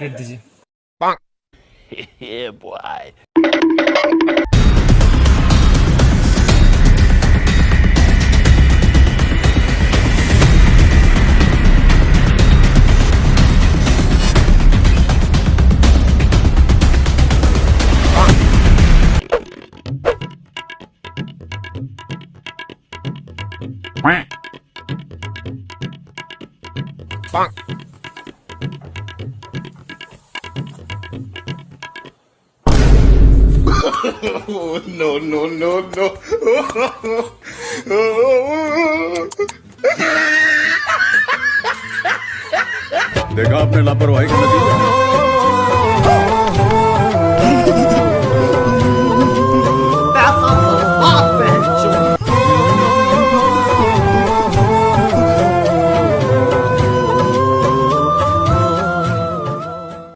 hit DJ. Bonk. yeah, boy. Bonk. Bonk. No, no, no, no. Tengo que abrir la paruita.